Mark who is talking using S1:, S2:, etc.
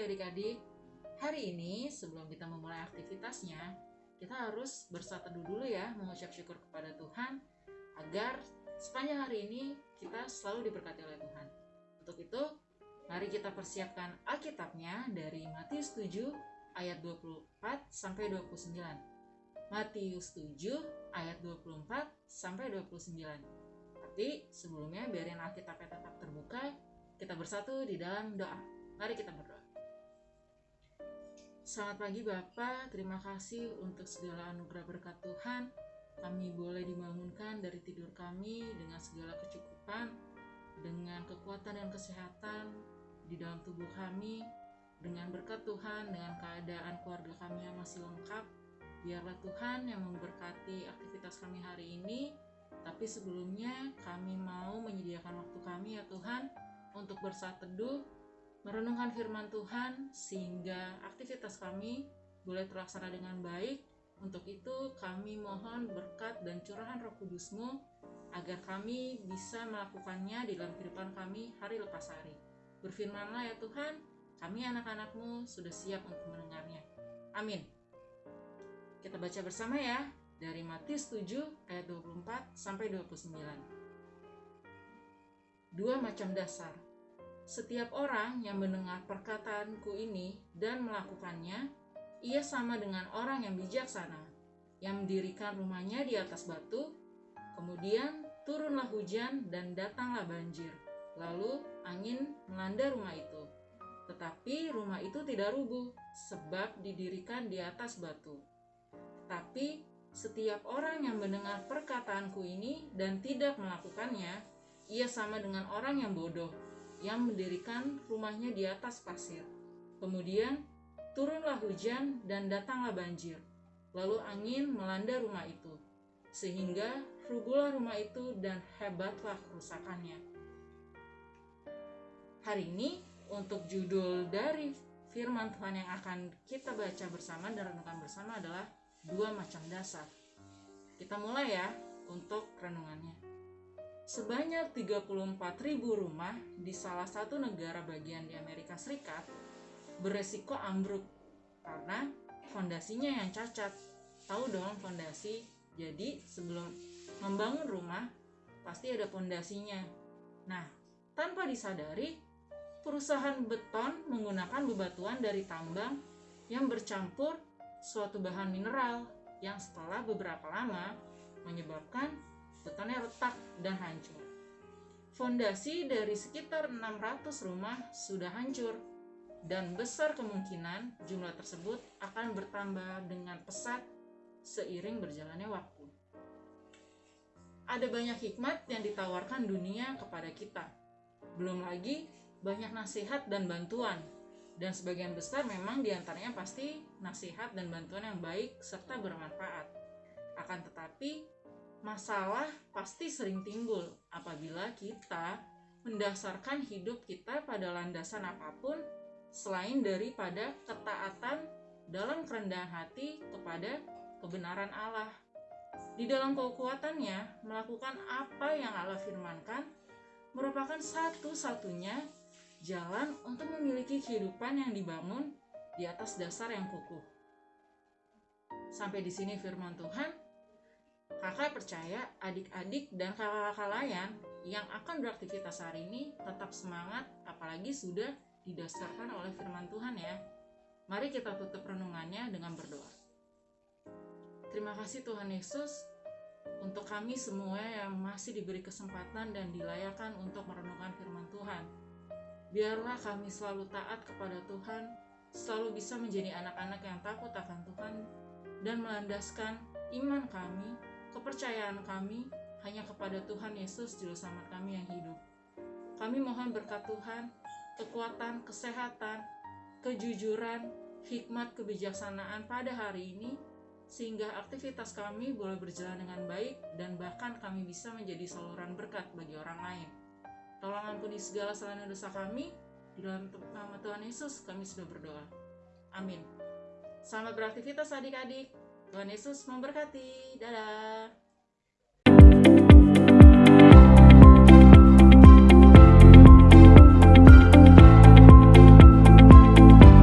S1: adik-adik. Hari ini sebelum kita memulai aktivitasnya, kita harus bersatu dulu ya mengucap syukur kepada Tuhan agar sepanjang hari ini kita selalu diberkati oleh Tuhan. Untuk itu, mari kita persiapkan Alkitabnya dari Matius 7 ayat 24 sampai 29. Matius 7 ayat 24 sampai 29. Tapi sebelumnya biarin Alkitabnya tetap terbuka, kita bersatu di dalam doa. Mari kita berdoa. Selamat pagi Bapak, terima kasih untuk segala anugerah berkat Tuhan. Kami boleh dibangunkan dari tidur kami dengan segala kecukupan, dengan kekuatan dan kesehatan di dalam tubuh kami, dengan berkat Tuhan, dengan keadaan keluarga kami yang masih lengkap. Biarlah Tuhan yang memberkati aktivitas kami hari ini, tapi sebelumnya kami mau menyediakan waktu kami ya Tuhan untuk bersaat teduh merenungkan firman Tuhan sehingga aktivitas kami boleh terlaksana dengan baik. Untuk itu kami mohon berkat dan curahan roh kudusmu agar kami bisa melakukannya di dalam kehidupan kami hari lepas hari. Berfirmanlah ya Tuhan, kami anak-anakmu sudah siap untuk mendengarnya. Amin. Kita baca bersama ya dari Matius 7 ayat 24 sampai 29. Dua macam dasar setiap orang yang mendengar perkataanku ini dan melakukannya, ia sama dengan orang yang bijaksana, yang mendirikan rumahnya di atas batu, kemudian turunlah hujan dan datanglah banjir. Lalu angin melanda rumah itu. Tetapi rumah itu tidak rubuh, sebab didirikan di atas batu. Tetapi setiap orang yang mendengar perkataanku ini dan tidak melakukannya, ia sama dengan orang yang bodoh yang mendirikan rumahnya di atas pasir. Kemudian turunlah hujan dan datanglah banjir. Lalu angin melanda rumah itu, sehingga rubuhlah rumah itu dan hebatlah kerusakannya. Hari ini untuk judul dari firman Tuhan yang akan kita baca bersama dan renungkan bersama adalah dua macam dasar. Kita mulai ya untuk renungannya. Sebanyak 34.000 rumah di salah satu negara bagian di Amerika Serikat beresiko ambruk karena fondasinya yang cacat. Tahu dong fondasi. Jadi sebelum membangun rumah pasti ada fondasinya. Nah, tanpa disadari perusahaan beton menggunakan bebatuan dari tambang yang bercampur suatu bahan mineral yang setelah beberapa lama menyebabkan betonnya retak dan hancur. Fondasi dari sekitar 600 rumah sudah hancur dan besar kemungkinan jumlah tersebut akan bertambah dengan pesat seiring berjalannya waktu. Ada banyak hikmat yang ditawarkan dunia kepada kita. Belum lagi banyak nasihat dan bantuan dan sebagian besar memang di antaranya pasti nasihat dan bantuan yang baik serta bermanfaat. Akan tetapi, Masalah pasti sering timbul apabila kita mendasarkan hidup kita pada landasan apa pun selain daripada ketaatan dalam kerendahan hati kepada kebenaran Allah. Di dalam kekuatannya, melakukan apa yang Allah firmankan merupakan satu-satunya jalan untuk memiliki kehidupan yang dibangun di atas dasar yang kukuh. Sampai di sini firman Tuhan. Kakak percaya adik-adik dan kakak-kakak lain yang akan beraktivitas hari ini tetap semangat apalagi sudah didasarkan oleh firman Tuhan ya. Mari kita tutup renungannya dengan berdoa. Terima kasih Tuhan Yesus untuk kami semua yang masih diberi kesempatan dan dilayakan untuk merenungkan firman Tuhan. Biarlah kami selalu taat kepada Tuhan, selalu bisa menjadi anak-anak yang takut akan Tuhan dan melandaskan iman kami kepercayaan kami hanya kepada Tuhan Yesus Juru Selamat kami yang hidup. Kami mohon berkat Tuhan, kekuatan, kesehatan, kejujuran, hikmat, kebijaksanaan pada hari ini, sehingga aktivitas kami boleh berjalan dengan baik dan bahkan kami bisa menjadi saluran berkat bagi orang lain. Tolong ampuni segala kesalahan dosa kami, di dalam nama Tuhan Yesus kami sudah berdoa. Amin. Selamat beraktivitas adik-adik. Tuhan Yesus memberkati. Dadah.